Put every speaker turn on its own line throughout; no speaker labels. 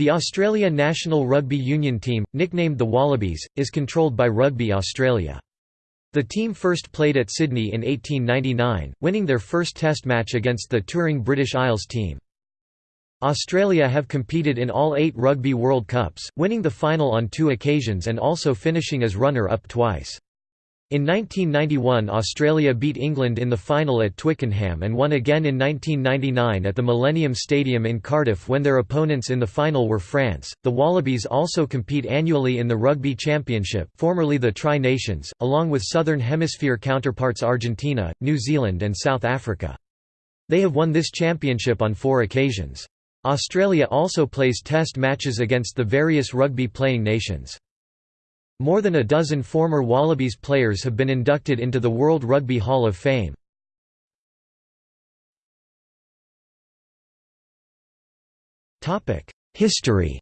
The Australia national rugby union team, nicknamed the Wallabies, is controlled by Rugby Australia. The team first played at Sydney in 1899, winning their first test match against the touring British Isles team. Australia have competed in all eight Rugby World Cups, winning the final on two occasions and also finishing as runner-up twice. In 1991 Australia beat England in the final at Twickenham and won again in 1999 at the Millennium Stadium in Cardiff when their opponents in the final were France. The Wallabies also compete annually in the Rugby Championship, formerly the Tri-Nations, along with Southern Hemisphere counterparts Argentina, New Zealand and South Africa. They have won this championship on 4 occasions. Australia also plays test matches against the various rugby playing nations. More than a dozen former Wallabies players have been inducted into the World Rugby Hall of Fame. History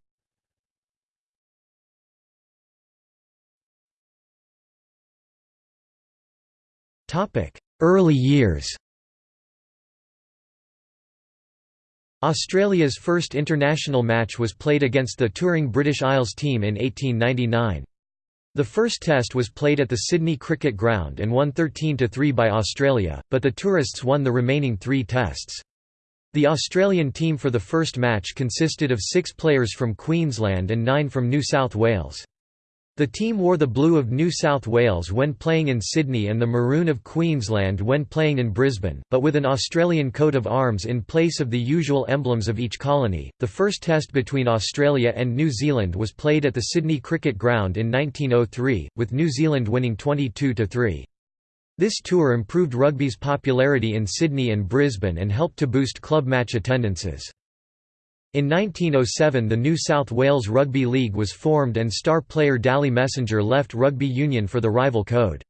Early years Australia's first international match was played against the touring British Isles team in 1899. The first test was played at the Sydney Cricket Ground and won 13–3 by Australia, but the tourists won the remaining three tests. The Australian team for the first match consisted of six players from Queensland and nine from New South Wales. The team wore the blue of New South Wales when playing in Sydney and the maroon of Queensland when playing in Brisbane, but with an Australian coat of arms in place of the usual emblems of each colony. The first test between Australia and New Zealand was played at the Sydney Cricket Ground in 1903, with New Zealand winning 22 3. This tour improved rugby's popularity in Sydney and Brisbane and helped to boost club match attendances. In 1907 the New South Wales Rugby League was formed and star player Dally Messenger left rugby union for the rival code.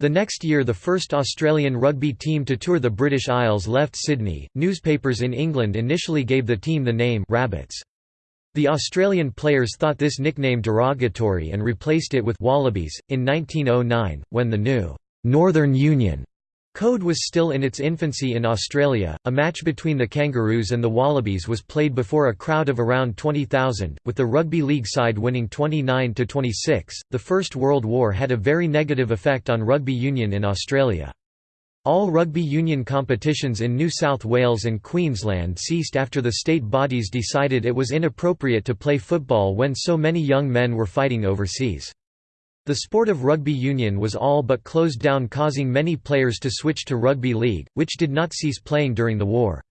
The next year the first Australian rugby team to tour the British Isles left Sydney. Newspapers in England initially gave the team the name Rabbits. The Australian players thought this nickname derogatory and replaced it with Wallabies. In 1909, when the new Northern Union Code was still in its infancy in Australia. A match between the Kangaroos and the Wallabies was played before a crowd of around 20,000, with the rugby league side winning 29 to 26. The First World War had a very negative effect on rugby union in Australia. All rugby union competitions in New South Wales and Queensland ceased after the state bodies decided it was inappropriate to play football when so many young men were fighting overseas. The sport of rugby union was all but closed down causing many players to switch to rugby league, which did not cease playing during the war.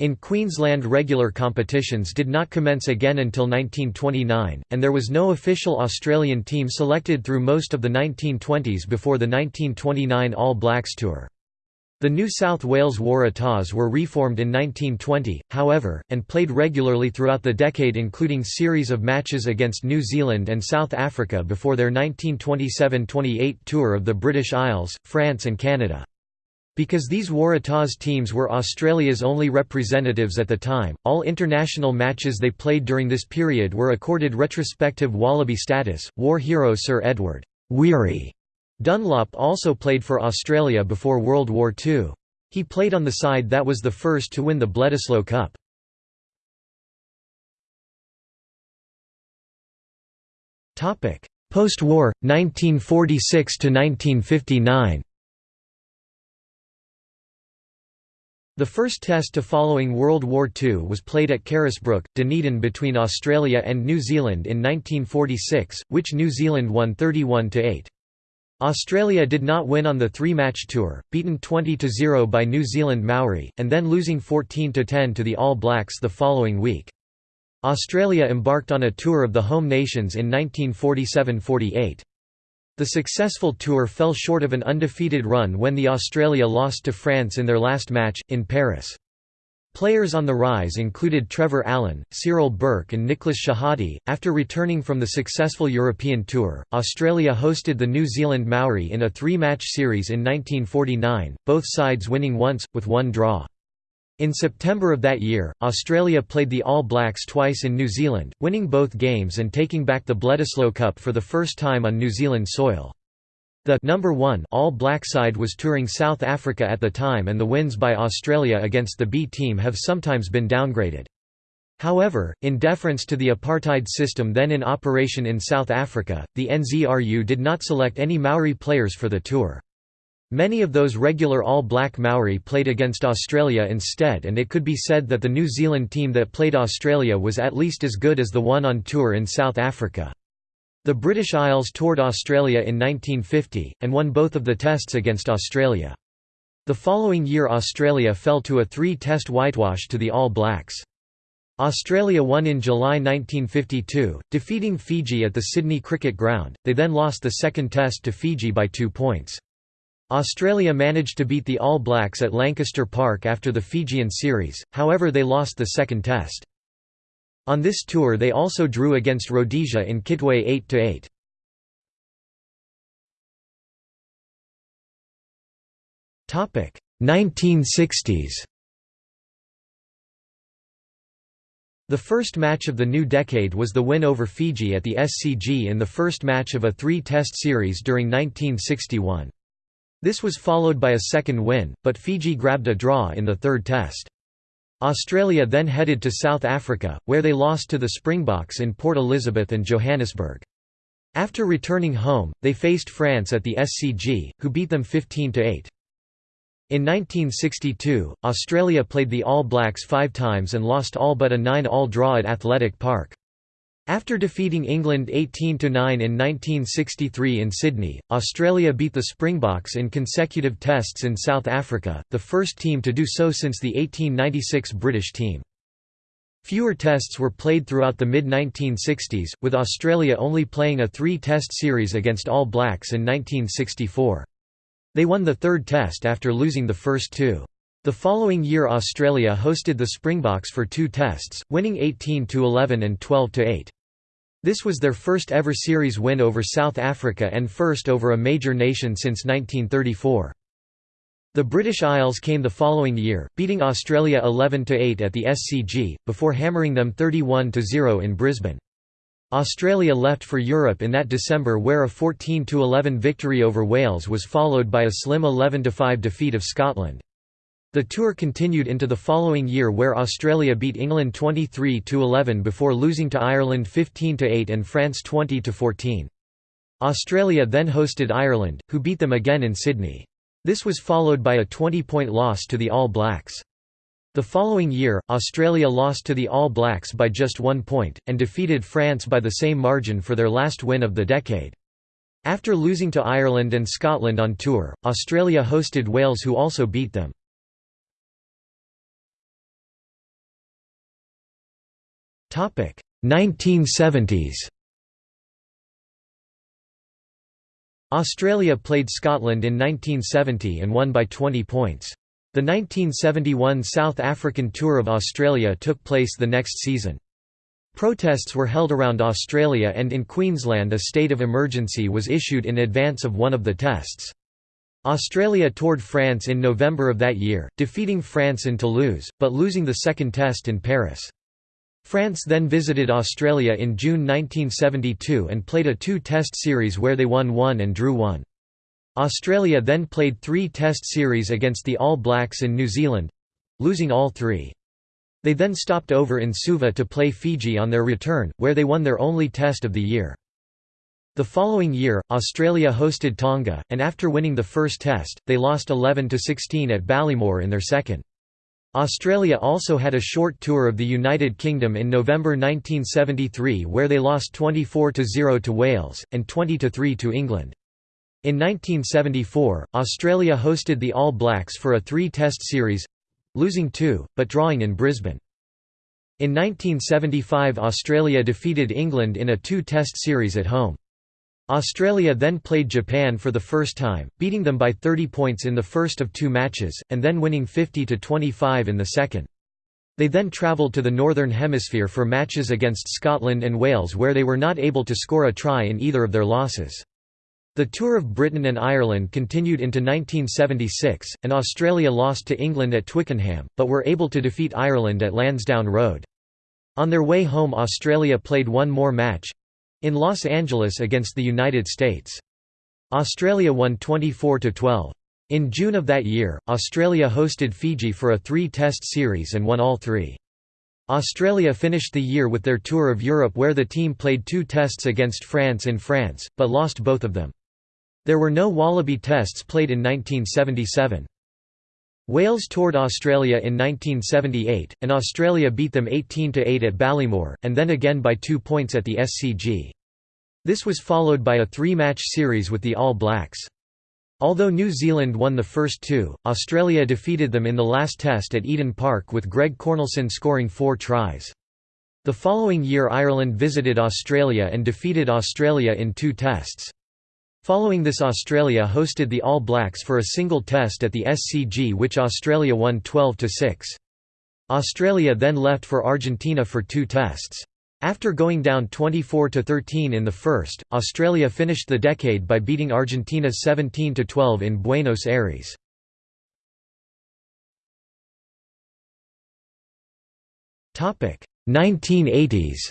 In Queensland regular competitions did not commence again until 1929, and there was no official Australian team selected through most of the 1920s before the 1929 All Blacks Tour. The New South Wales Waratahs were reformed in 1920, however, and played regularly throughout the decade including series of matches against New Zealand and South Africa before their 1927–28 tour of the British Isles, France and Canada. Because these Waratahs teams were Australia's only representatives at the time, all international matches they played during this period were accorded retrospective Wallaby status. War hero Sir Edward Weary Dunlop also played for Australia before World War II. He played on the side that was the first to win the Bledisloe Cup. Post-war, 1946–1959 The first test to following World War II was played at Carisbrooke, Dunedin between Australia and New Zealand in 1946, which New Zealand won 31–8. Australia did not win on the three-match tour, beaten 20–0 by New Zealand Maori, and then losing 14–10 to the All Blacks the following week. Australia embarked on a tour of the home nations in 1947–48. The successful tour fell short of an undefeated run when the Australia lost to France in their last match, in Paris. Players on the rise included Trevor Allen, Cyril Burke, and Nicholas Shehadie. After returning from the successful European tour, Australia hosted the New Zealand Maori in a three match series in 1949, both sides winning once, with one draw. In September of that year, Australia played the All Blacks twice in New Zealand, winning both games and taking back the Bledisloe Cup for the first time on New Zealand soil. The number 1 all black side was touring South Africa at the time and the wins by Australia against the B team have sometimes been downgraded. However, in deference to the apartheid system then in operation in South Africa, the NZRU did not select any Maori players for the tour. Many of those regular all-black Maori played against Australia instead and it could be said that the New Zealand team that played Australia was at least as good as the one on tour in South Africa. The British Isles toured Australia in 1950, and won both of the tests against Australia. The following year Australia fell to a three-test whitewash to the All Blacks. Australia won in July 1952, defeating Fiji at the Sydney Cricket Ground, they then lost the second test to Fiji by two points. Australia managed to beat the All Blacks at Lancaster Park after the Fijian series, however they lost the second test. On this tour they also drew against Rhodesia in Kitwe 8–8. Topic 1960s The first match of the new decade was the win over Fiji at the SCG in the first match of a three-test series during 1961. This was followed by a second win, but Fiji grabbed a draw in the third test. Australia then headed to South Africa, where they lost to the Springboks in Port Elizabeth and Johannesburg. After returning home, they faced France at the SCG, who beat them 15–8. In 1962, Australia played the All Blacks five times and lost all but a nine-all draw at Athletic Park. After defeating England 18–9 in 1963 in Sydney, Australia beat the Springboks in consecutive tests in South Africa, the first team to do so since the 1896 British team. Fewer tests were played throughout the mid-1960s, with Australia only playing a three-test series against All Blacks in 1964. They won the third test after losing the first two. The following year Australia hosted the Springboks for two tests, winning 18–11 and 12–8. This was their first ever series win over South Africa and first over a major nation since 1934. The British Isles came the following year, beating Australia 11–8 at the SCG, before hammering them 31–0 in Brisbane. Australia left for Europe in that December where a 14–11 victory over Wales was followed by a slim 11–5 defeat of Scotland. The tour continued into the following year where Australia beat England 23–11 before losing to Ireland 15–8 and France 20–14. Australia then hosted Ireland, who beat them again in Sydney. This was followed by a 20-point loss to the All Blacks. The following year, Australia lost to the All Blacks by just one point, and defeated France by the same margin for their last win of the decade. After losing to Ireland and Scotland on tour, Australia hosted Wales who also beat them. Topic 1970s. Australia played Scotland in 1970 and won by 20 points. The 1971 South African Tour of Australia took place the next season. Protests were held around Australia and in Queensland a state of emergency was issued in advance of one of the tests. Australia toured France in November of that year, defeating France in Toulouse, but losing the second test in Paris. France then visited Australia in June 1972 and played a two-test series where they won one and drew one. Australia then played three Test series against the All Blacks in New Zealand—losing all three. They then stopped over in Suva to play Fiji on their return, where they won their only Test of the year. The following year, Australia hosted Tonga, and after winning the first Test, they lost 11–16 at Ballymore in their second. Australia also had a short tour of the United Kingdom in November 1973 where they lost 24–0 to Wales, and 20–3 to England. In 1974, Australia hosted the All Blacks for a three-test series—losing two, but drawing in Brisbane. In 1975 Australia defeated England in a two-test series at home. Australia then played Japan for the first time, beating them by 30 points in the first of two matches, and then winning 50–25 in the second. They then travelled to the Northern Hemisphere for matches against Scotland and Wales where they were not able to score a try in either of their losses. The Tour of Britain and Ireland continued into 1976, and Australia lost to England at Twickenham, but were able to defeat Ireland at Lansdowne Road. On their way home Australia played one more match—in Los Angeles against the United States. Australia won 24–12. In June of that year, Australia hosted Fiji for a three-test series and won all three. Australia finished the year with their tour of Europe where the team played two tests against France in France, but lost both of them. There were no Wallaby tests played in 1977. Wales toured Australia in 1978, and Australia beat them 18–8 at Ballymore, and then again by two points at the SCG. This was followed by a three-match series with the All Blacks. Although New Zealand won the first two, Australia defeated them in the last test at Eden Park with Greg Cornelsen scoring four tries. The following year Ireland visited Australia and defeated Australia in two tests. Following this Australia hosted the All Blacks for a single test at the SCG which Australia won 12–6. Australia then left for Argentina for two tests. After going down 24–13 in the first, Australia finished the decade by beating Argentina 17–12 in Buenos Aires. Topic 1980s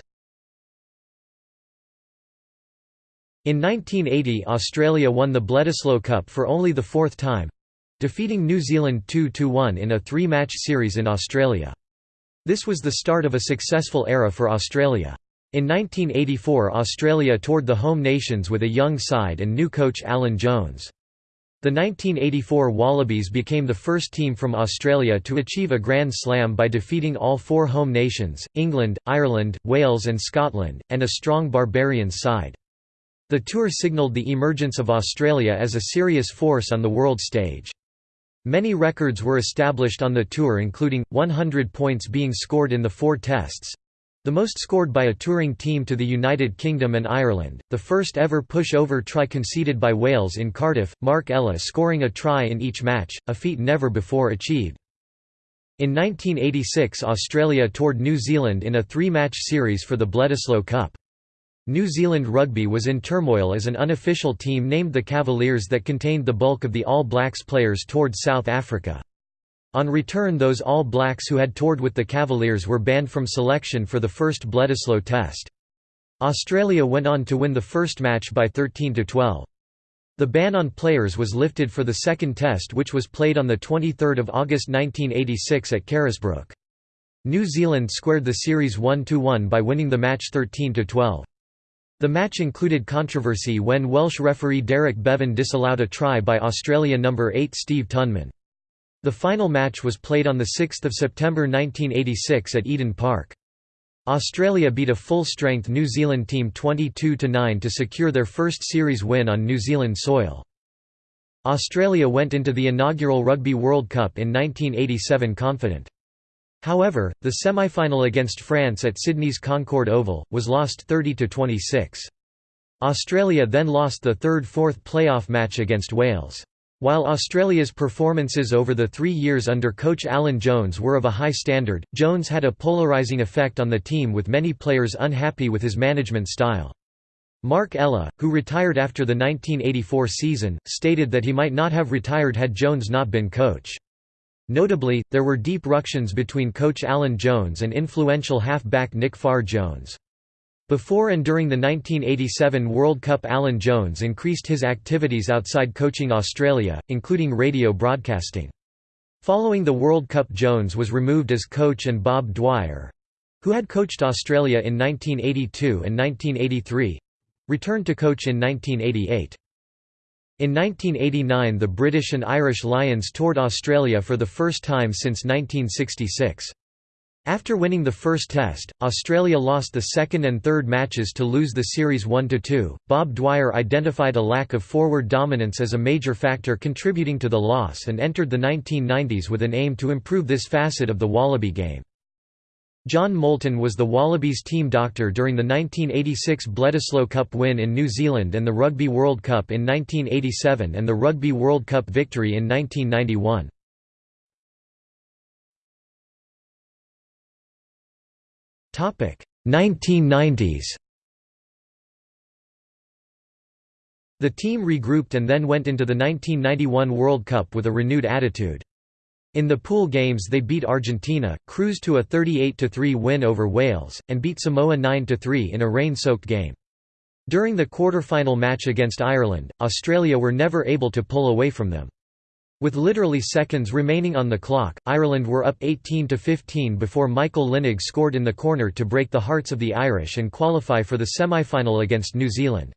In 1980 Australia won the Bledisloe Cup for only the fourth time—defeating New Zealand 2–1 in a three-match series in Australia. This was the start of a successful era for Australia. In 1984 Australia toured the home nations with a young side and new coach Alan Jones. The 1984 Wallabies became the first team from Australia to achieve a Grand Slam by defeating all four home nations, England, Ireland, Wales and Scotland, and a strong Barbarians side. The tour signalled the emergence of Australia as a serious force on the world stage. Many records were established on the tour including, 100 points being scored in the four tests—the most scored by a touring team to the United Kingdom and Ireland, the first ever push-over try conceded by Wales in Cardiff, Mark Ella scoring a try in each match, a feat never before achieved. In 1986 Australia toured New Zealand in a three-match series for the Bledisloe Cup. New Zealand Rugby was in turmoil as an unofficial team named the Cavaliers that contained the bulk of the All Blacks players toured South Africa. On return those All Blacks who had toured with the Cavaliers were banned from selection for the first Bledisloe Test. Australia went on to win the first match by 13–12. The ban on players was lifted for the second test which was played on 23 August 1986 at Carisbrooke. New Zealand squared the series 1–1 by winning the match 13–12. The match included controversy when Welsh referee Derek Bevan disallowed a try by Australia number 8 Steve Tuynman. The final match was played on 6 September 1986 at Eden Park. Australia beat a full-strength New Zealand team 22–9 to secure their first series win on New Zealand soil. Australia went into the inaugural Rugby World Cup in 1987 confident. However, the semi-final against France at Sydney's Concord Oval, was lost 30–26. Australia then lost the third-fourth playoff match against Wales. While Australia's performances over the three years under coach Alan Jones were of a high standard, Jones had a polarising effect on the team with many players unhappy with his management style. Mark Ella, who retired after the 1984 season, stated that he might not have retired had Jones not been coach. Notably, there were deep ructions between coach Alan Jones and influential half-back Nick Farr-Jones. Before and during the 1987 World Cup Alan Jones increased his activities outside coaching Australia, including radio broadcasting. Following the World Cup Jones was removed as coach and Bob Dwyer—who had coached Australia in 1982 and 1983—returned to coach in 1988. In 1989 the British and Irish Lions toured Australia for the first time since 1966. After winning the first test, Australia lost the second and third matches to lose the series 1–2. Bob Dwyer identified a lack of forward dominance as a major factor contributing to the loss and entered the 1990s with an aim to improve this facet of the Wallaby game. John Moulton was the Wallabies team doctor during the 1986 Bledisloe Cup win in New Zealand and the Rugby World Cup in 1987 and the Rugby World Cup victory in 1991. Topic 1990s. The team regrouped and then went into the 1991 World Cup with a renewed attitude. In the pool games they beat Argentina, cruised to a 38–3 win over Wales, and beat Samoa 9–3 in a rain-soaked game. During the quarter-final match against Ireland, Australia were never able to pull away from them. With literally seconds remaining on the clock, Ireland were up 18–15 before Michael Lynagh scored in the corner to break the hearts of the Irish and qualify for the semi-final against New Zealand.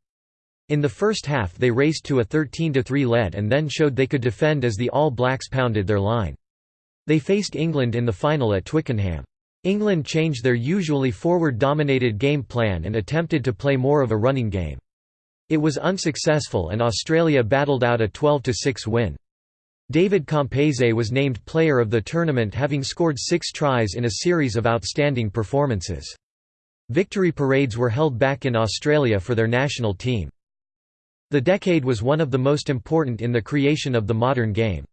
In the first half they raced to a 13–3 lead and then showed they could defend as the All Blacks pounded their line. They faced England in the final at Twickenham. England changed their usually forward-dominated game plan and attempted to play more of a running game. It was unsuccessful and Australia battled out a 12–6 win. David Campese was named player of the tournament having scored six tries in a series of outstanding performances. Victory parades were held back in Australia for their national team. The decade was one of the most important in the creation of the modern game.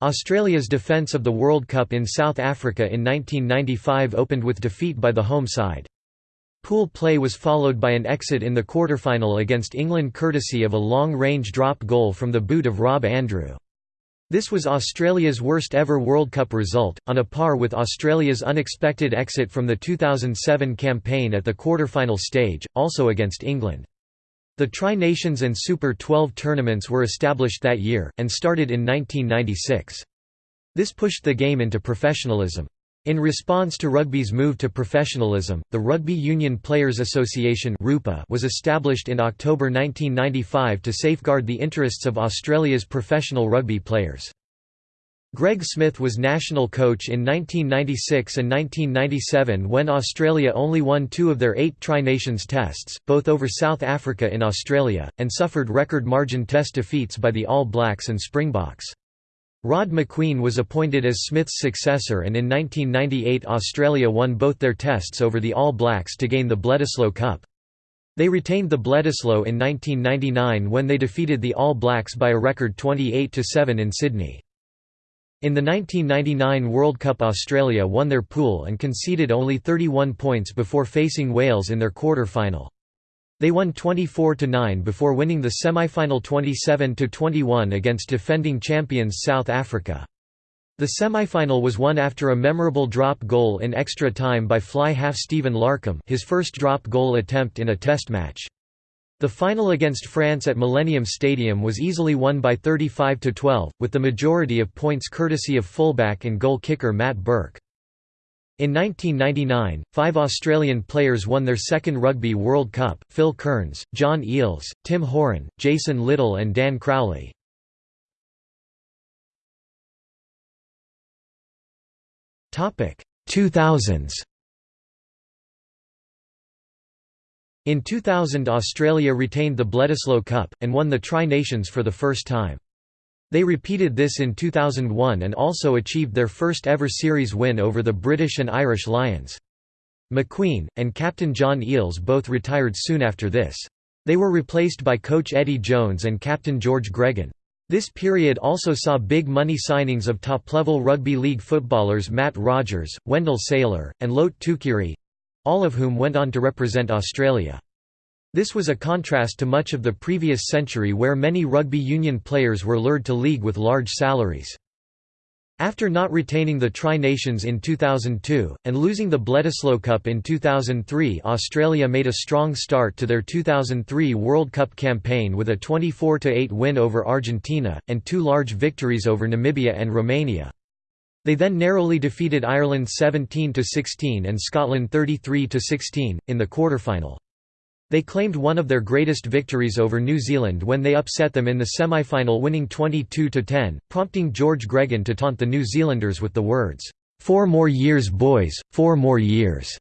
Australia's defence of the World Cup in South Africa in 1995 opened with defeat by the home side. Pool play was followed by an exit in the quarter-final against England courtesy of a long-range drop goal from the boot of Rob Andrew. This was Australia's worst ever World Cup result, on a par with Australia's unexpected exit from the 2007 campaign at the quarter-final stage, also against England. The Tri-Nations and Super 12 tournaments were established that year, and started in 1996. This pushed the game into professionalism. In response to rugby's move to professionalism, the Rugby Union Players Association was established in October 1995 to safeguard the interests of Australia's professional rugby players. Greg Smith was national coach in 1996 and 1997 when Australia only won two of their eight Tri-Nations tests, both over South Africa in Australia, and suffered record margin test defeats by the All Blacks and Springboks. Rod Macqueen was appointed as Smith's successor and in 1998 Australia won both their tests over the All Blacks to gain the Bledisloe Cup. They retained the Bledisloe in 1999 when they defeated the All Blacks by a record 28–7 in Sydney. In the 1999 World Cup Australia won their pool and conceded only 31 points before facing Wales in their quarter-final. They won 24–9 before winning the semi-final 27–21 against defending champions South Africa. The semi-final was won after a memorable drop goal in extra time by fly half Stephen Larkham his first drop goal attempt in a test match. The final against France at Millennium Stadium was easily won by 35–12, with the majority of points courtesy of fullback and goal kicker Matt Burke. In 1999, five Australian players won their second Rugby World Cup, Phil Kearns, John Eales, Tim Horan, Jason Little and Dan Crowley. Topic 2000s. In 2000 Australia retained the Bledisloe Cup, and won the Tri-Nations for the first time. They repeated this in 2001 and also achieved their first ever series win over the British and Irish Lions. Macqueen, and captain John Eales both retired soon after this. They were replaced by coach Eddie Jones and captain George Gregan. This period also saw big money signings of top-level rugby league footballers Matt Rogers, Wendell Sailor, and Lote Tuqiri—all of whom went on to represent Australia. This was a contrast to much of the previous century where many rugby union players were lured to league with large salaries. After not retaining the Tri-Nations in 2002, and losing the Bledisloe Cup in 2003 Australia made a strong start to their 2003 World Cup campaign with a 24–8 win over Argentina, and two large victories over Namibia and Romania. They then narrowly defeated Ireland 17–16 and Scotland 33–16, in the quarter-final. They claimed one of their greatest victories over New Zealand when they upset them in the semi-final winning 22–10, prompting George Gregan to taunt the New Zealanders with the words, four more years boys, four more years."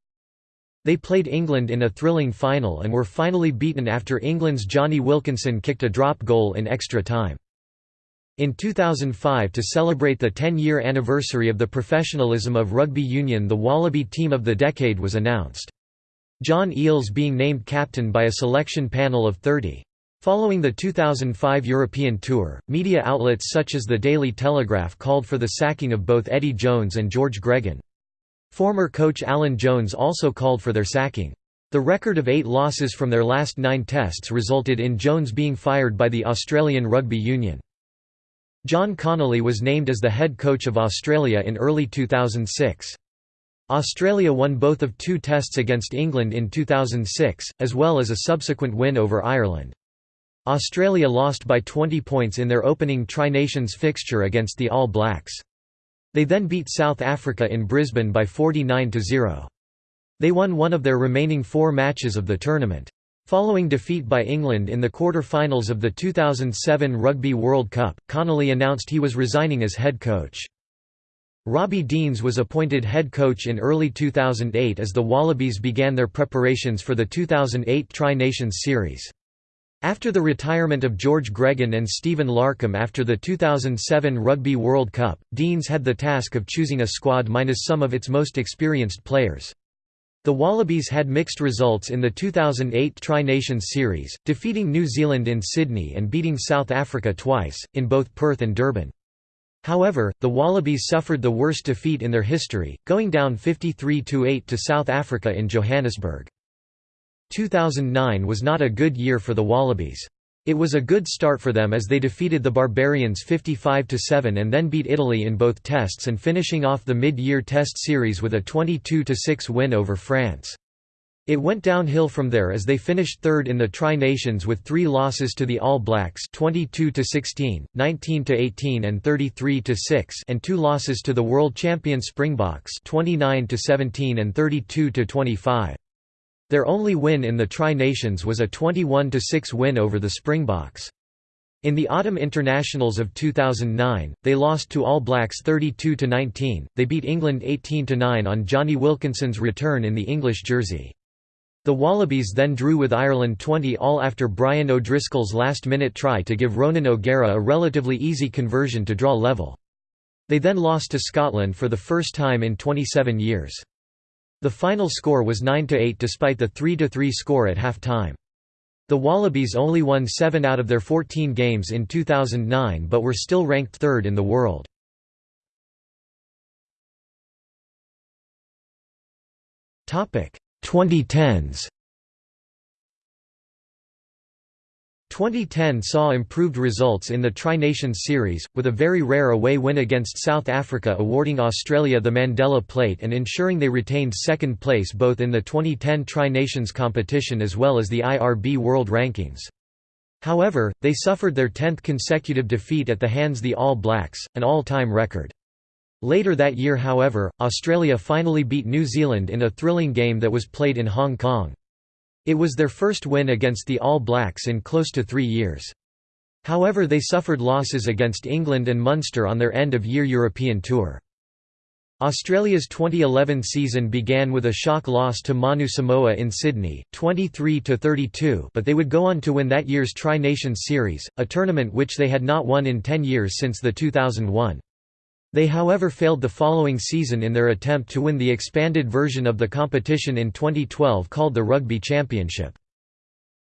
They played England in a thrilling final and were finally beaten after England's Jonny Wilkinson kicked a drop goal in extra time. In 2005 to celebrate the 10-year anniversary of the professionalism of rugby union the Wallaby Team of the Decade was announced. John Eales being named captain by a selection panel of 30. Following the 2005 European Tour, media outlets such as the Daily Telegraph called for the sacking of both Eddie Jones and George Gregan. Former coach Alan Jones also called for their sacking. The record of eight losses from their last nine tests resulted in Jones being fired by the Australian Rugby Union. John Connolly was named as the head coach of Australia in early 2006. Australia won both of two tests against England in 2006, as well as a subsequent win over Ireland. Australia lost by 20 points in their opening Tri-Nations fixture against the All Blacks. They then beat South Africa in Brisbane by 49–0. They won one of their remaining four matches of the tournament. Following defeat by England in the quarter-finals of the 2007 Rugby World Cup, Connolly announced he was resigning as head coach. Robbie Deans was appointed head coach in early 2008 as the Wallabies began their preparations for the 2008 Tri-Nations Series. After the retirement of George Gregan and Stephen Larkham after the 2007 Rugby World Cup, Deans had the task of choosing a squad minus some of its most experienced players. The Wallabies had mixed results in the 2008 Tri-Nations Series, defeating New Zealand in Sydney and beating South Africa twice, in both Perth and Durban. However, the Wallabies suffered the worst defeat in their history, going down 53–8 to South Africa in Johannesburg. 2009 was not a good year for the Wallabies. It was a good start for them as they defeated the Barbarians 55–7 and then beat Italy in both tests and finishing off the mid-year test series with a 22–6 win over France. It went downhill from there as they finished third in the Tri-Nations with three losses to the All Blacks 22–16, 19–18 and 33–6 and two losses to the world champion Springboks 29–17 and 32–25. Their only win in the Tri-Nations was a 21–6 win over the Springboks. In the Autumn Internationals of 2009, they lost to All Blacks 32–19, they beat England 18–9 on Jonny Wilkinson's return in the English jersey. The Wallabies then drew with Ireland 20 all after Brian O'Driscoll's last-minute try to give Ronan O'Gara a relatively easy conversion to draw level. They then lost to Scotland for the first time in 27 years. The final score was 9–8 despite the 3–3 score at half-time. The Wallabies only won 7 out of their 14 games in 2009 but were still ranked third in the world. Topic 2010s 2010 saw improved results in the Tri-Nations Series, with a very rare away win against South Africa awarding Australia the Mandela Plate and ensuring they retained second place both in the 2010 Tri-Nations competition as well as the IRB World Rankings. However, they suffered their 10th consecutive defeat at the hands of the All Blacks, an all-time record. Later that year however, Australia finally beat New Zealand in a thrilling game that was played in Hong Kong. It was their first win against the All Blacks in close to three years. However they suffered losses against England and Munster on their end-of-year European tour. Australia's 2011 season began with a shock loss to Manu Samoa in Sydney, 23–32 but they would go on to win that year's Tri-Nations Series, a tournament which they had not won in 10 years since the 2001. They however failed the following season in their attempt to win the expanded version of the competition in 2012 called the Rugby Championship.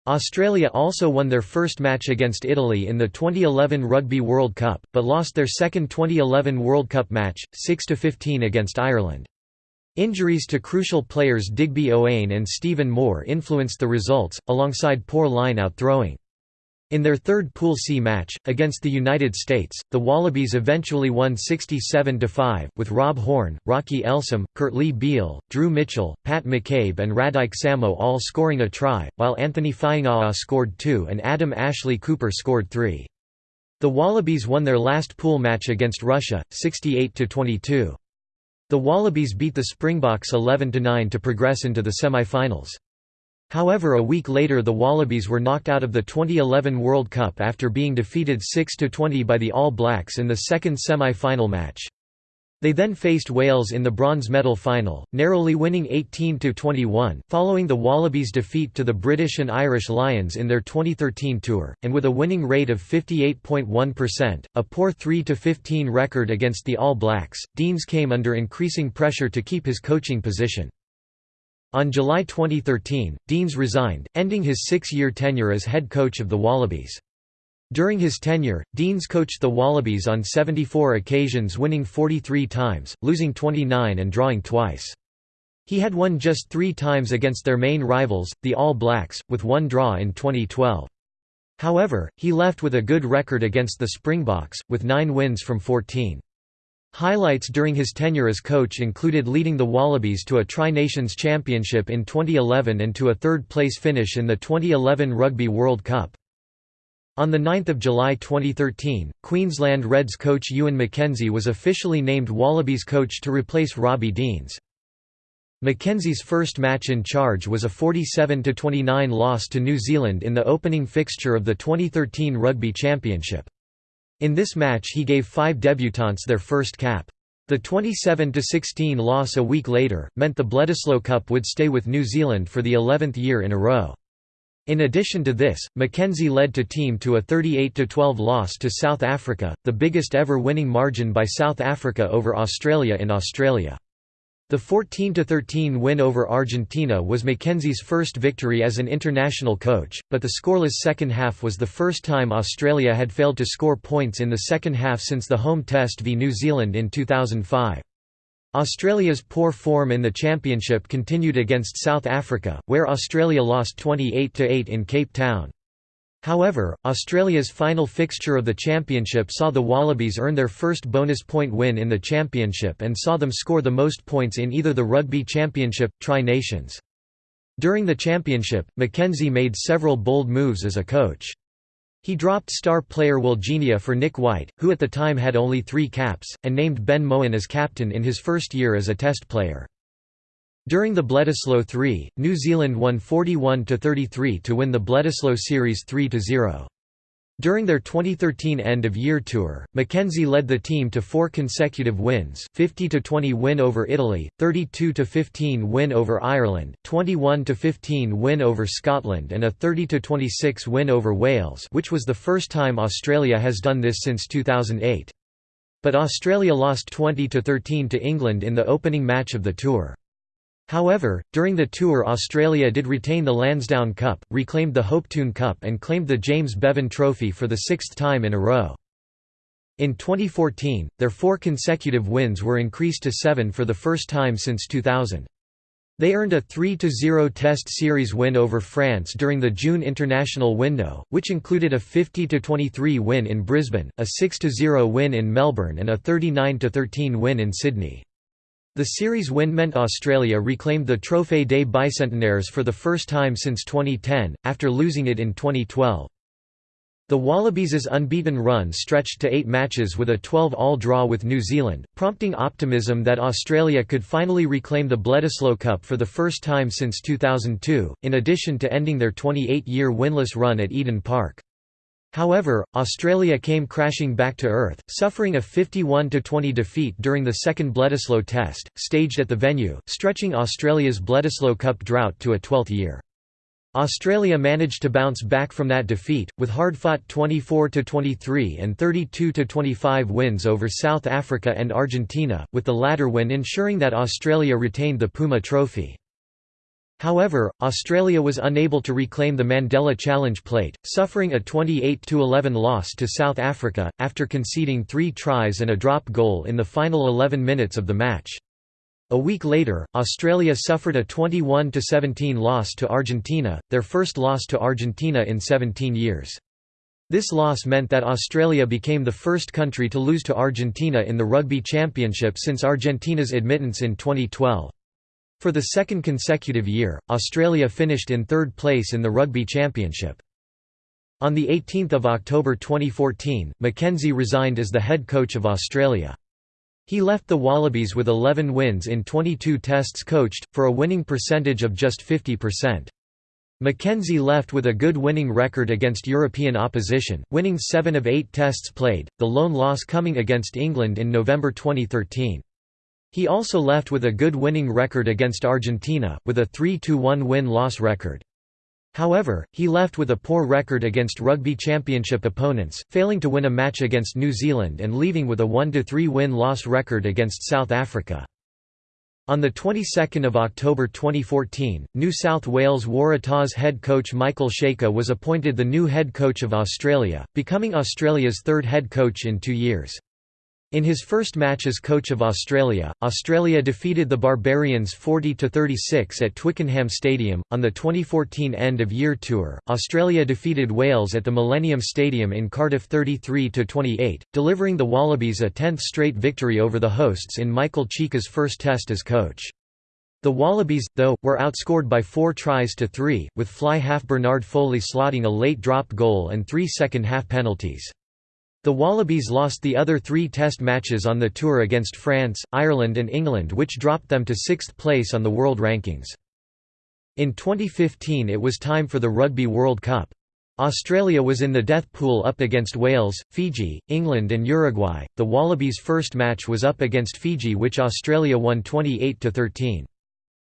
Australia also won their first match against Italy in the 2011 Rugby World Cup, but lost their second 2011 World Cup match, 6–15 against Ireland. Injuries to crucial players Digby Ioane and Stephen Moore influenced the results, alongside poor line-out throwing. In their third Pool C match, against the United States, the Wallabies eventually won 67–5, with Rob Horne, Rocky Elsom, Kurtley Beale, Drew Mitchell, Pat McCabe and Radike Samo all scoring a try, while Anthony Fainga'a scored two and Adam Ashley Cooper scored three. The Wallabies won their last pool match against Russia, 68–22. The Wallabies beat the Springboks 11–9 to progress into the semi-finals. However a week later the Wallabies were knocked out of the 2011 World Cup after being defeated 6–20 by the All Blacks in the second semi-final match. They then faced Wales in the bronze medal final, narrowly winning 18–21, following the Wallabies' defeat to the British and Irish Lions in their 2013 tour, and with a winning rate of 58.1%, a poor 3–15 record against the All Blacks, Deans came under increasing pressure to keep his coaching position. On July 2013, Deans resigned, ending his six-year tenure as head coach of the Wallabies. During his tenure, Deans coached the Wallabies on 74 occasions winning 43 times, losing 29 and drawing twice. He had won just three times against their main rivals, the All Blacks, with one draw in 2012. However, he left with a good record against the Springboks, with nine wins from 14. Highlights during his tenure as coach included leading the Wallabies to a Tri-Nations Championship in 2011 and to a third-place finish in the 2011 Rugby World Cup. On 9 July 2013, Queensland Reds coach Ewen McKenzie was officially named Wallabies coach to replace Robbie Deans. McKenzie's first match in charge was a 47–29 loss to New Zealand in the opening fixture of the 2013 Rugby Championship. In this match he gave five debutants their first cap. The 27–16 loss a week later, meant the Bledisloe Cup would stay with New Zealand for the 11th year in a row. In addition to this, McKenzie led to team to a 38–12 loss to South Africa, the biggest ever winning margin by South Africa over Australia in Australia. The 14–13 win over Argentina was McKenzie's first victory as an international coach, but the scoreless second half was the first time Australia had failed to score points in the second half since the home test v New Zealand in 2005. Australia's poor form in the championship continued against South Africa, where Australia lost 28–8 in Cape Town. However, Australia's final fixture of the championship saw the Wallabies earn their first bonus point win in the championship and saw them score the most points in either the Rugby Championship, Tri-Nations. During the championship, McKenzie made several bold moves as a coach. He dropped star player Will Genia for Nick White, who at the time had only three caps, and named Ben Mowen as captain in his first year as a test player. During the Bledisloe 3, New Zealand won 41–33 to win the Bledisloe Series 3–0. During their 2013 end-of-year tour, McKenzie led the team to four consecutive wins 50–20 win over Italy, 32–15 win over Ireland, 21–15 win over Scotland and a 30–26 win over Wales which was the first time Australia has done this since 2008. But Australia lost 20–13 to England in the opening match of the tour. However, during the tour Australia did retain the Lansdowne Cup, reclaimed the Hopetoun Cup and claimed the James Bevan Trophy for the sixth time in a row. In 2014, their four consecutive wins were increased to seven for the first time since 2000. They earned a 3–0 Test Series win over France during the June international window, which included a 50–23 win in Brisbane, a 6–0 win in Melbourne and a 39–13 win in Sydney. The series win meant Australia reclaimed the Trophée des Bicentenaires for the first time since 2010, after losing it in 2012. The Wallabies' unbeaten run stretched to eight matches with a 12-all draw with New Zealand, prompting optimism that Australia could finally reclaim the Bledisloe Cup for the first time since 2002, in addition to ending their 28-year winless run at Eden Park. However, Australia came crashing back to earth, suffering a 51–20 defeat during the second Bledisloe Test, staged at the venue, stretching Australia's Bledisloe Cup drought to a 12th year. Australia managed to bounce back from that defeat, with hard-fought 24–23 and 32–25 wins over South Africa and Argentina, with the latter win ensuring that Australia retained the Puma Trophy. However, Australia was unable to reclaim the Mandela Challenge plate, suffering a 28–11 loss to South Africa, after conceding three tries and a drop goal in the final 11 minutes of the match. A week later, Australia suffered a 21–17 loss to Argentina, their first loss to Argentina in 17 years. This loss meant that Australia became the first country to lose to Argentina in the Rugby Championship since Argentina's admittance in 2012. For the second consecutive year, Australia finished in third place in the Rugby Championship. On 18 October 2014, McKenzie resigned as the head coach of Australia. He left the Wallabies with 11 wins in 22 tests coached, for a winning percentage of just 50%. McKenzie left with a good winning record against European opposition, winning 7 of 8 tests played, the lone loss coming against England in November 2013. He also left with a good winning record against Argentina, with a 3–1 win-loss record. However, he left with a poor record against Rugby Championship opponents, failing to win a match against New Zealand and leaving with a 1–3 win-loss record against South Africa. On the 22nd of October 2014, New South Wales Waratahs head coach Michael Cheika was appointed the new head coach of Australia, becoming Australia's third head coach in two years. In his first match as coach of Australia, Australia defeated the Barbarians 40–36 at Twickenham Stadium. On the 2014 end-of-year tour, Australia defeated Wales at the Millennium Stadium in Cardiff 33–28, delivering the Wallabies a 10th straight victory over the hosts in Michael Cheika's first test as coach. The Wallabies, though, were outscored by four tries to three, with fly half Bernard Foley slotting a late drop goal and three second-half penalties. The Wallabies lost the other three test matches on the tour against France, Ireland and England which dropped them to sixth place on the world rankings. In 2015 it was time for the Rugby World Cup. Australia was in the death pool up against Wales, Fiji, England and Uruguay. The Wallabies' first match was up against Fiji which Australia won 28 to 13.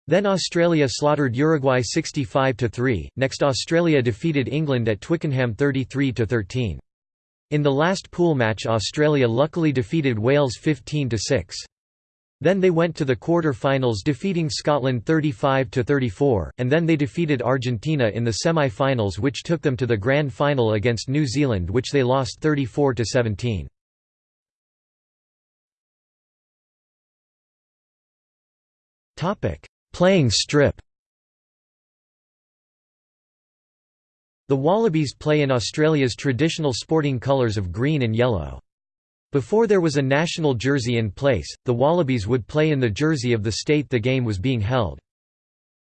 Then Australia slaughtered Uruguay 65–3, next Australia defeated England at Twickenham 33–13. In the last pool match Australia luckily defeated Wales 15–6. Then they went to the quarter-finals defeating Scotland 35–34, and then they defeated Argentina in the semi-finals which took them to the grand final against New Zealand which they lost 34–17. Topic: Playing strip The Wallabies play in Australia's traditional sporting colours of green and yellow. Before there was a national jersey in place, the Wallabies would play in the jersey of the state the game was being held.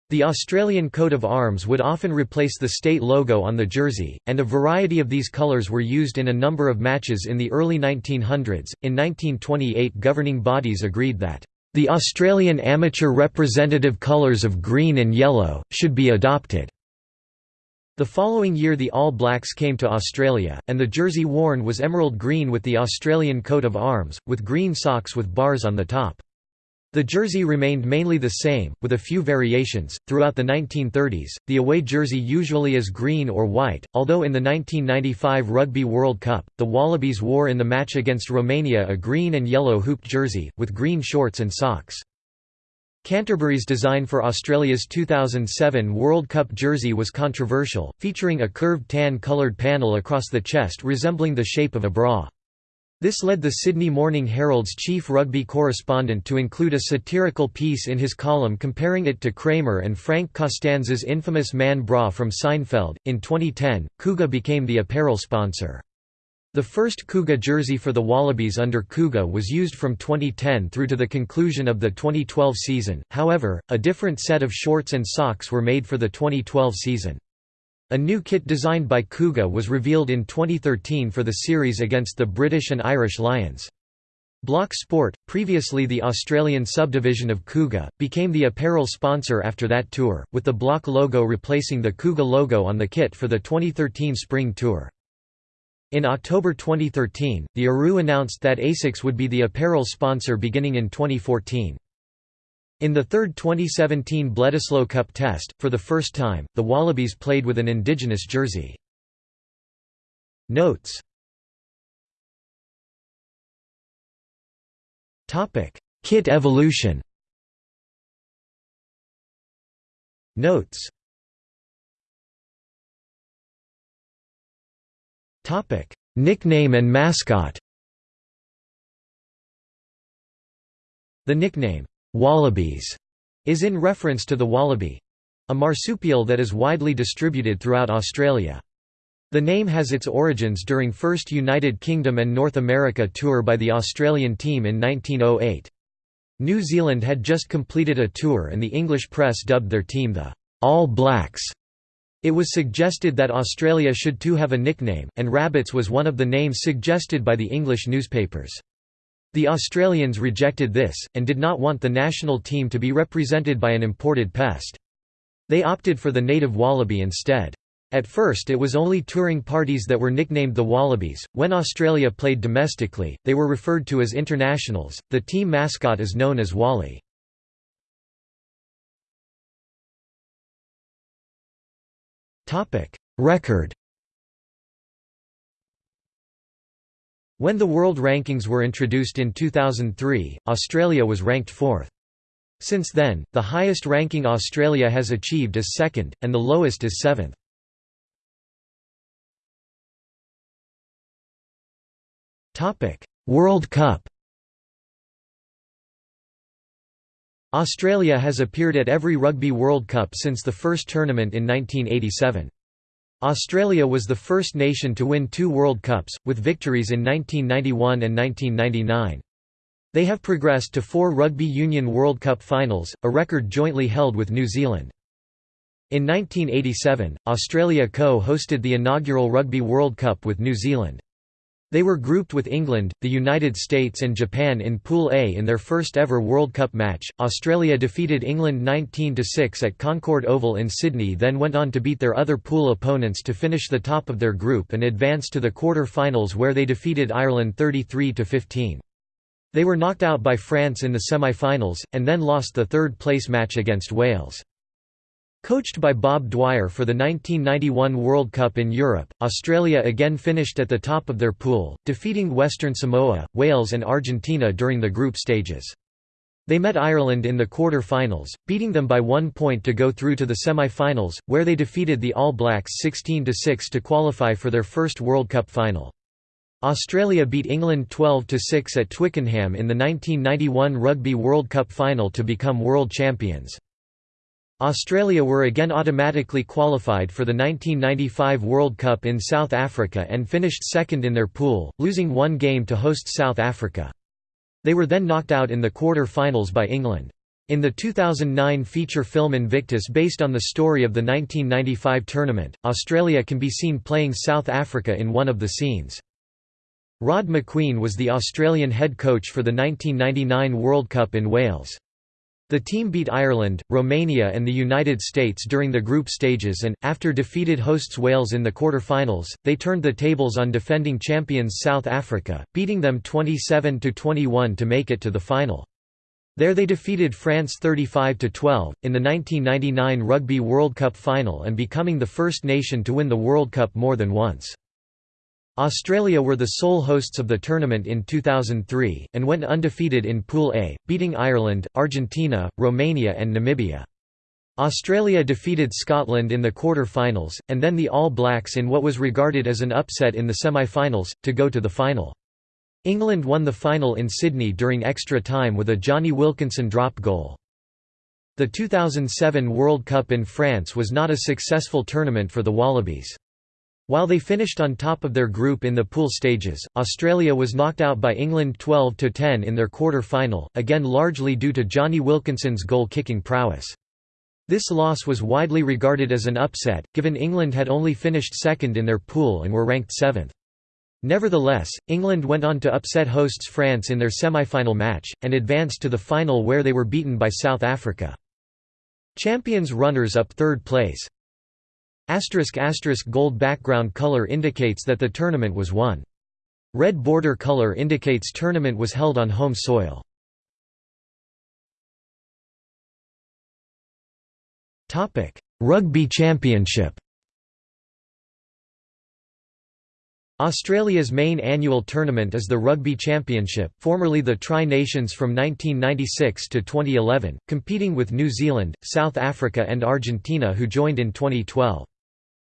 The Australian coat of arms would often replace the state logo on the jersey, and a variety of these colours were used in a number of matches in the early 1900s. In 1928, governing bodies agreed that the Australian amateur representative colours of green and yellow, should be adopted. The following year the All Blacks came to Australia, and the jersey worn was emerald green with the Australian coat of arms, with green socks with bars on the top. The jersey remained mainly the same, with a few variations. Throughout the 1930s, the away jersey usually is green or white, although in the 1995 Rugby World Cup, the Wallabies wore in the match against Romania a green and yellow hooped jersey, with green shorts and socks. Canterbury's design for Australia's 2007 World Cup jersey was controversial, featuring a curved tan-coloured panel across the chest resembling the shape of a bra. This led the Sydney Morning Herald's chief rugby correspondent to include a satirical piece in his column comparing it to Kramer and Frank Costanza's infamous man bra from Seinfeld. In 2010, KooGa became the apparel sponsor. The first KooGa jersey for the Wallabies under KooGa was used from 2010 through to the conclusion of the 2012 season, however, a different set of shorts and socks were made for the 2012 season. A new kit designed by KooGa was revealed in 2013 for the series against the British and Irish Lions. Block Sport, previously the Australian subdivision of KooGa, became the apparel sponsor after that tour, with the Block logo replacing the KooGa logo on the kit for the 2013 Spring Tour. In October 2013, the ARU announced that ASICS would be the apparel sponsor beginning in 2014. In the third 2017 Bledisloe Cup test, for the first time, the Wallabies played with an indigenous jersey. Notes Kit evolution Notes Nickname and mascot The nickname, Wallabies is in reference to the wallaby a marsupial that is widely distributed throughout Australia. The name has its origins during first United Kingdom and North America tour by the Australian team in 1908. New Zealand had just completed a tour and the English press dubbed their team the All Blacks. It was suggested that Australia should too have a nickname, and Rabbits was one of the names suggested by the English newspapers. The Australians rejected this, and did not want the national team to be represented by an imported pest. They opted for the native wallaby instead. At first it was only touring parties that were nicknamed the Wallabies. When Australia played domestically, they were referred to as internationals. The team mascot is known as Wally. Topic: Record When the world rankings were introduced in 2003, Australia was ranked fourth. Since then, the highest ranking Australia has achieved is second, and the lowest is seventh. World Cup Australia has appeared at every Rugby World Cup since the first tournament in 1987. Australia was the first nation to win two World Cups, with victories in 1991 and 1999. They have progressed to four Rugby Union World Cup finals, a record jointly held with New Zealand. In 1987, Australia co-hosted the inaugural Rugby World Cup with New Zealand. They were grouped with England, the United States and Japan in Pool A in their first ever World Cup match. Australia defeated England 19-6 at Concord Oval in Sydney then went on to beat their other pool opponents to finish the top of their group and advance to the quarter-finals where they defeated Ireland 33-15. They were knocked out by France in the semi-finals, and then lost the third-place match against Wales. Coached by Bob Dwyer for the 1991 World Cup in Europe, Australia again finished at the top of their pool, defeating Western Samoa, Wales and Argentina during the group stages. They met Ireland in the quarter-finals, beating them by one point to go through to the semi-finals, where they defeated the All Blacks 16–6 to qualify for their first World Cup final. Australia beat England 12–6 at Twickenham in the 1991 Rugby World Cup final to become world champions. Australia were again automatically qualified for the 1995 World Cup in South Africa and finished second in their pool, losing one game to host South Africa. They were then knocked out in the quarter-finals by England. In the 2009 feature film Invictus based on the story of the 1995 tournament, Australia can be seen playing South Africa in one of the scenes. Rod Macqueen was the Australian head coach for the 1999 World Cup in Wales. The team beat Ireland, Romania and the United States during the group stages and, after defeated hosts Wales in the quarter-finals, they turned the tables on defending champions South Africa, beating them 27–21 to make it to the final. There they defeated France 35–12, in the 1999 Rugby World Cup final and becoming the first nation to win the World Cup more than once. Australia were the sole hosts of the tournament in 2003, and went undefeated in Pool A, beating Ireland, Argentina, Romania and Namibia. Australia defeated Scotland in the quarter-finals, and then the All Blacks in what was regarded as an upset in the semi-finals, to go to the final. England won the final in Sydney during extra time with a Jonny Wilkinson drop goal. The 2007 World Cup in France was not a successful tournament for the Wallabies. While they finished on top of their group in the pool stages, Australia was knocked out by England 12–10 in their quarter-final, again largely due to Jonny Wilkinson's goal-kicking prowess. This loss was widely regarded as an upset, given England had only finished second in their pool and were ranked seventh. Nevertheless, England went on to upset hosts France in their semi-final match, and advanced to the final where they were beaten by South Africa. Champions runners-up third place, Asterisk asterisk gold background color indicates that the tournament was won. Red border color indicates tournament was held on home soil. Rugby Championship Australia's main annual tournament is the Rugby Championship formerly the Tri-Nations from 1996 to 2011, competing with New Zealand, South Africa and Argentina who joined in 2012.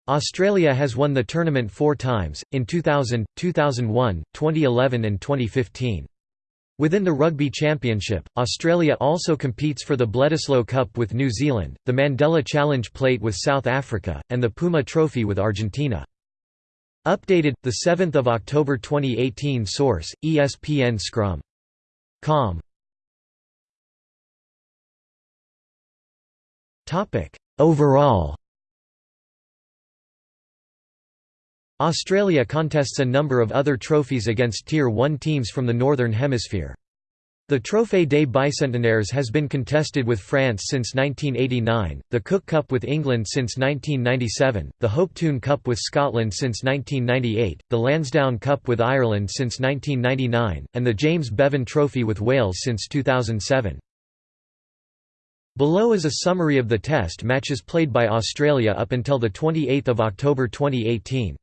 Australia has won the tournament four times, in 2000, 2001, 2011 and 2015. Within the Rugby Championship, Australia also competes for the Bledisloe Cup with New Zealand, the Mandela Challenge Plate with South Africa, and the Puma Trophy with Argentina. Updated, 7 October 2018 Source, ESPN Scrum. Com. Overall Australia contests a number of other trophies against Tier 1 teams from the Northern Hemisphere. The Trophée des Bicentenaires has been contested with France since 1989, the Cook Cup with England since 1997, the Hopetoun Cup with Scotland since 1998, the Lansdowne Cup with Ireland since 1999, and the James Bevan Trophy with Wales since 2007. Below is a summary of the test matches played by Australia up until 28 October 2018.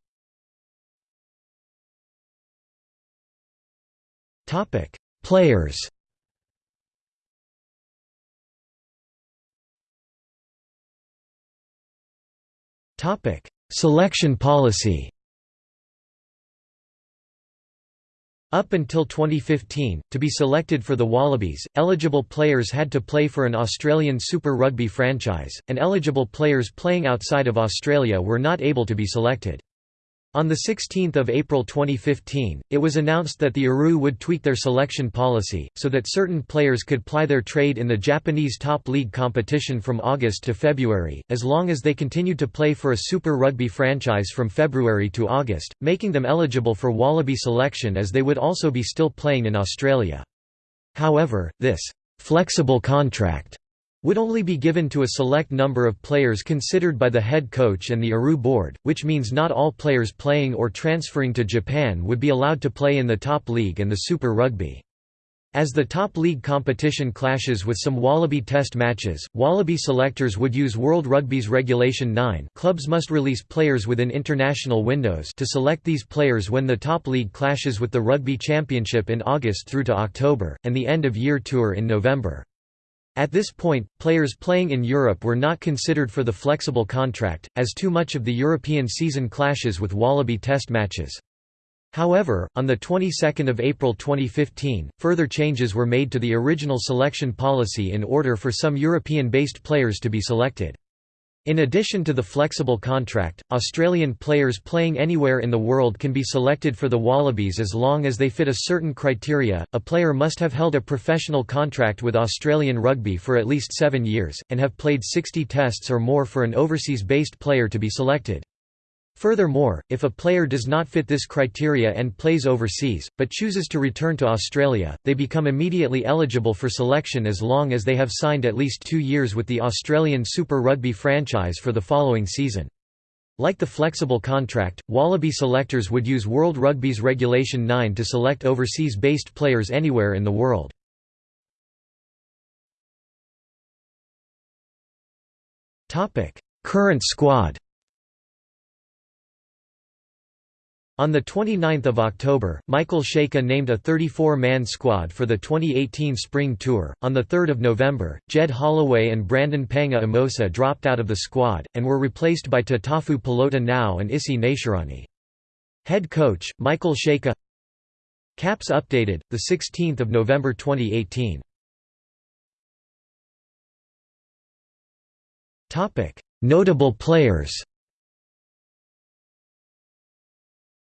Topic: Players. Topic: Selection policy. Up until 2015, to be selected for the Wallabies, eligible players had to play for an Australian Super Rugby franchise, and eligible players playing outside of Australia were not able to be selected. On 16 April 2015, it was announced that the ARU would tweak their selection policy, so that certain players could ply their trade in the Japanese top league competition from August to February, as long as they continued to play for a Super Rugby franchise from February to August, making them eligible for Wallaby selection as they would also be still playing in Australia. However, this «flexible contract» would only be given to a select number of players considered by the head coach and the ARU board, which means not all players playing or transferring to Japan would be allowed to play in the top league and the Super Rugby. As the top league competition clashes with some Wallaby test matches, Wallaby selectors would use World Rugby's Regulation 9 clubs must release players within international windows to select these players when the top league clashes with the Rugby Championship in August through to October, and the end-of-year tour in November. At this point, players playing in Europe were not considered for the flexible contract, as too much of the European season clashes with Wallaby test matches. However, on the 22nd of April 2015, further changes were made to the original selection policy in order for some European-based players to be selected. In addition to the flexible contract, Australian players playing anywhere in the world can be selected for the Wallabies as long as they fit a certain criteria. A player must have held a professional contract with Australian rugby for at least seven years, and have played 60 tests or more for an overseas based player to be selected. Furthermore, if a player does not fit this criteria and plays overseas, but chooses to return to Australia, they become immediately eligible for selection as long as they have signed at least two years with the Australian Super Rugby franchise for the following season. Like the flexible contract, Wallaby selectors would use World Rugby's Regulation 9 to select overseas-based players anywhere in the world. Current squad On 29 October, Michael Cheika named a 34-man squad for the 2018 Spring Tour. On 3 November, Jed Holloway and Brandon Paenga-Amosa dropped out of the squad, and were replaced by Tatafu Polota-Nau and Isi Naisarani. Head coach, Michael Cheika Caps updated, 16 November 2018 Notable players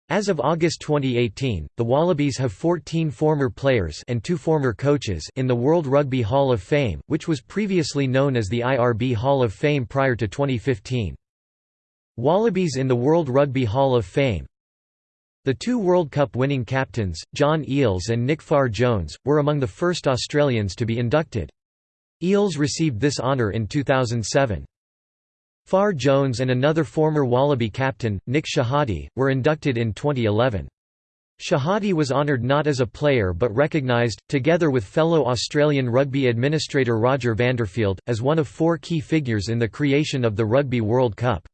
As of August 2018, the Wallabies have 14 former players and two former coaches in the World Rugby Hall of Fame, which was previously known as the IRB Hall of Fame prior to 2015. Wallabies in the World Rugby Hall of Fame The two World Cup winning captains, John Eales and Nick Farr-Jones, were among the first Australians to be inducted. Eales received this honour in 2007. Farr-Jones and another former Wallaby captain, Nick Shehadie, were inducted in 2011. Shehadie was honoured not as a player but recognised, together with fellow Australian rugby administrator Roger Vanderfield, as one of four key figures in the creation of the Rugby World Cup.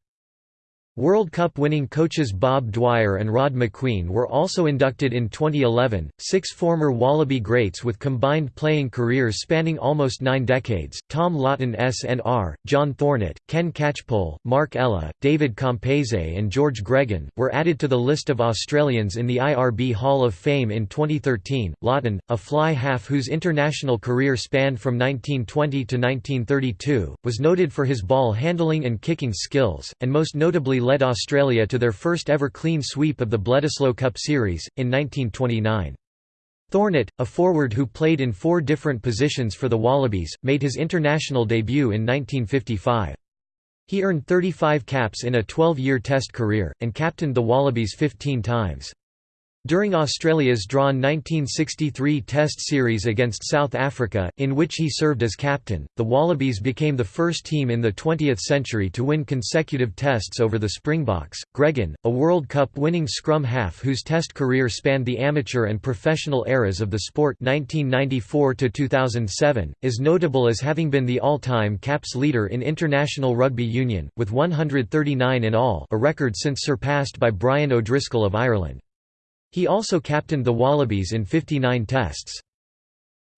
World Cup winning coaches Bob Dwyer and Rod Macqueen were also inducted in 2011. Six former Wallaby greats with combined playing careers spanning almost nine decades Tom Lawton SNR, John Thornett, Ken Catchpole, Mark Ella, David Campese, and George Gregan were added to the list of Australians in the IRB Hall of Fame in 2013. Lawton, a fly half whose international career spanned from 1920 to 1932, was noted for his ball handling and kicking skills, and most notably led Australia to their first ever clean sweep of the Bledisloe Cup Series, in 1929. Thornett, a forward who played in four different positions for the Wallabies, made his international debut in 1955. He earned 35 caps in a 12-year Test career, and captained the Wallabies 15 times. During Australia's drawn 1963 Test series against South Africa, in which he served as captain, the Wallabies became the first team in the 20th century to win consecutive Tests over the Springboks. Gregan, a World Cup winning scrum half whose Test career spanned the amateur and professional eras of the sport 1994 to 2007, is notable as having been the all-time caps leader in international rugby union, with 139 in all, a record since surpassed by Brian O'Driscoll of Ireland. He also captained the Wallabies in 59 tests.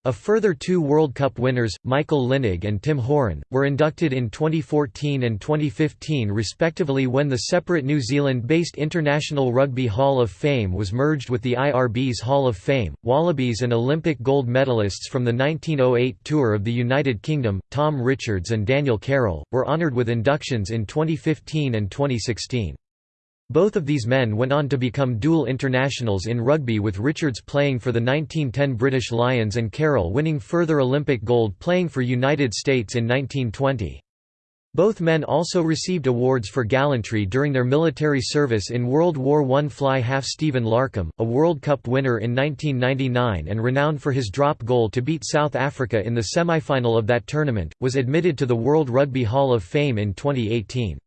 A further two World Cup winners, Michael Lynagh and Tim Horan, were inducted in 2014 and 2015 respectively when the separate New Zealand-based International Rugby Hall of Fame was merged with the IRB's Hall of Fame. Wallabies and Olympic gold medalists from the 1908 Tour of the United Kingdom, Tom Richards and Daniel Carroll, were honoured with inductions in 2015 and 2016. Both of these men went on to become dual internationals in rugby with Richards playing for the 1910 British Lions and Carroll winning further Olympic gold playing for United States in 1920. Both men also received awards for gallantry during their military service in World War I. Fly half Stephen Larkham, a World Cup winner in 1999 and renowned for his drop goal to beat South Africa in the semi-final of that tournament, was admitted to the World Rugby Hall of Fame in 2018.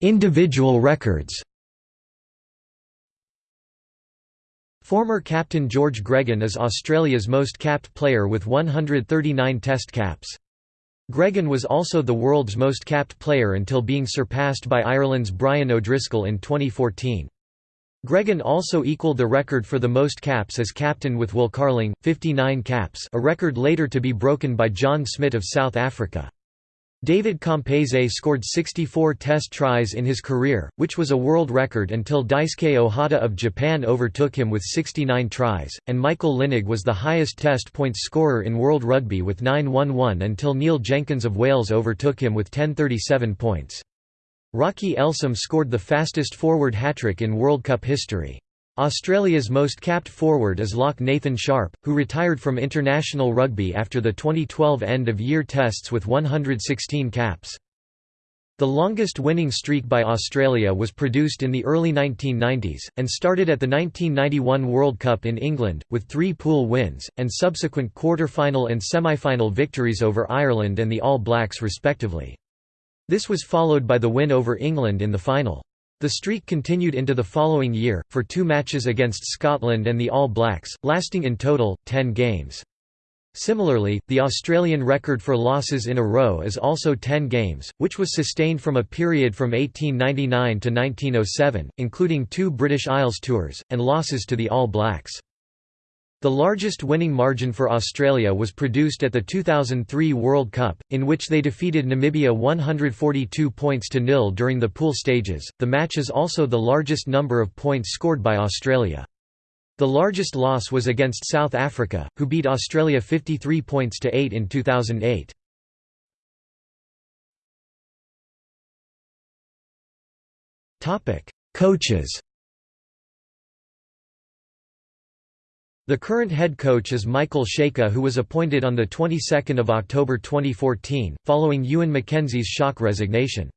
Individual records Former captain George Gregan is Australia's most capped player with 139 test caps. Gregan was also the world's most capped player until being surpassed by Ireland's Brian O'Driscoll in 2014. Gregan also equalled the record for the most caps as captain with Will Carling, 59 caps a record later to be broken by John Smit of South Africa. David Campese scored 64 test tries in his career, which was a world record until Daisuke Ohata of Japan overtook him with 69 tries, and Michael Lynagh was the highest test points scorer in World Rugby with 911 until Neil Jenkins of Wales overtook him with 1037 points. Rocky Elsom scored the fastest forward hat-trick in World Cup history. Australia's most capped forward is lock Nathan Sharpe, who retired from international rugby after the 2012 end-of-year tests with 116 caps. The longest winning streak by Australia was produced in the early 1990s, and started at the 1991 World Cup in England, with three pool wins, and subsequent quarter-final and semi-final victories over Ireland and the All Blacks respectively. This was followed by the win over England in the final. The streak continued into the following year, for two matches against Scotland and the All Blacks, lasting in total, 10 games. Similarly, the Australian record for losses in a row is also 10 games, which was sustained from a period from 1899 to 1907, including two British Isles tours, and losses to the All Blacks. The largest winning margin for Australia was produced at the 2003 World Cup, in which they defeated Namibia 142 points to nil during the pool stages. The match is also the largest number of points scored by Australia. The largest loss was against South Africa, who beat Australia 53 points to 8 in 2008. Topic: Coaches The current head coach is Michael Cheika who was appointed on the 22nd of October 2014, following Ewan McKenzie's shock resignation.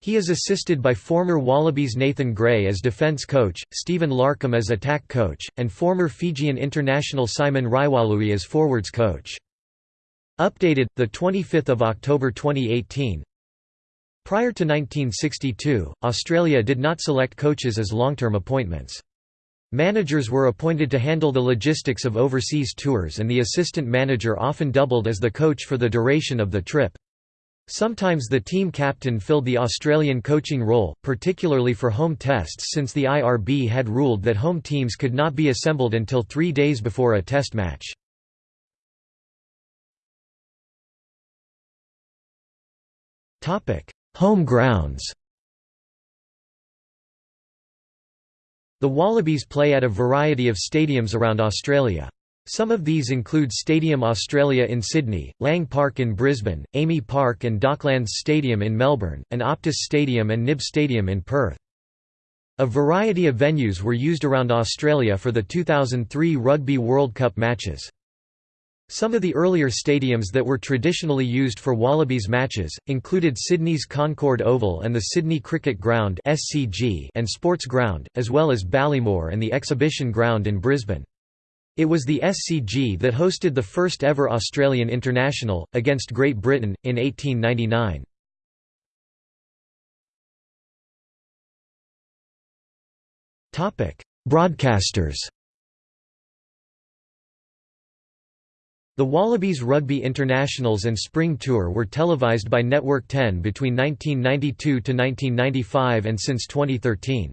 He is assisted by former Wallabies Nathan Gray as defence coach, Stephen Larkham as attack coach, and former Fijian international Simon Raiwalui as forwards coach. Updated, 25 October 2018 Prior to 1962, Australia did not select coaches as long-term appointments. Managers were appointed to handle the logistics of overseas tours and the assistant manager often doubled as the coach for the duration of the trip. Sometimes the team captain filled the Australian coaching role, particularly for home tests since the IRB had ruled that home teams could not be assembled until three days before a test match. Home grounds The Wallabies play at a variety of stadiums around Australia. Some of these include Stadium Australia in Sydney, Lang Park in Brisbane, AAMI Park and Docklands Stadium in Melbourne, and Optus Stadium and Nib Stadium in Perth. A variety of venues were used around Australia for the 2003 Rugby World Cup matches. Some of the earlier stadiums that were traditionally used for Wallabies matches, included Sydney's Concord Oval and the Sydney Cricket Ground and Sports Ground, as well as Ballymore and the Exhibition Ground in Brisbane. It was the SCG that hosted the first ever Australian International, against Great Britain, in 1899. Broadcasters The Wallabies Rugby Internationals and Spring Tour were televised by Network 10 between 1992 to 1995 and since 2013.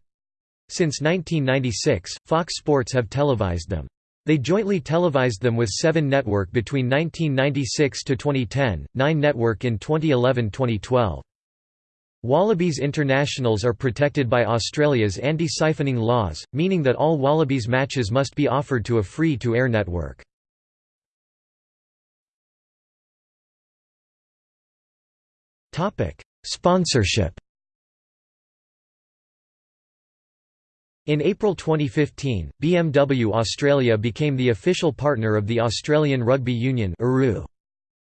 Since 1996, Fox Sports have televised them. They jointly televised them with 7 Network between 1996 to 2010, 9 Network in 2011-2012. Wallabies internationals are protected by Australia's anti-siphoning laws, meaning that all Wallabies matches must be offered to a free-to-air network. Sponsorship In April 2015, BMW Australia became the official partner of the Australian Rugby Union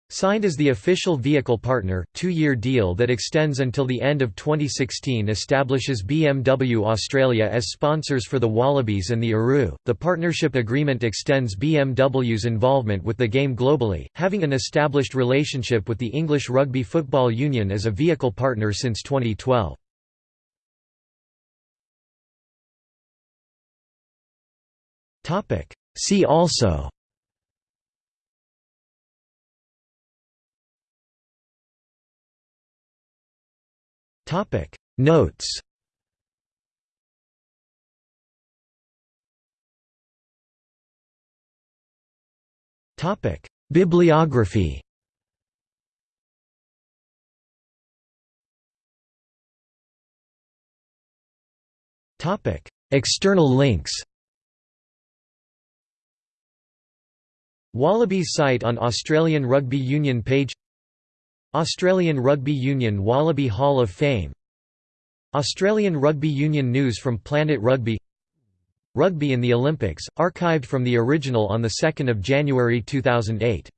Signed as the official vehicle partner, two-year deal that extends until the end of 2016 establishes BMW Australia as sponsors for the Wallabies and the ARU. The partnership agreement extends BMW's involvement with the game globally, having an established relationship with the English Rugby Football Union as a vehicle partner since 2012. Topic. See also Topic. Notes. Topic. Bibliography. Topic. External links. Wallabies site on Australian Rugby Union page Australian Rugby Union Wallaby Hall of Fame. Australian Rugby Union news from Planet Rugby. Rugby in the Olympics, archived from the original on 2 January 2008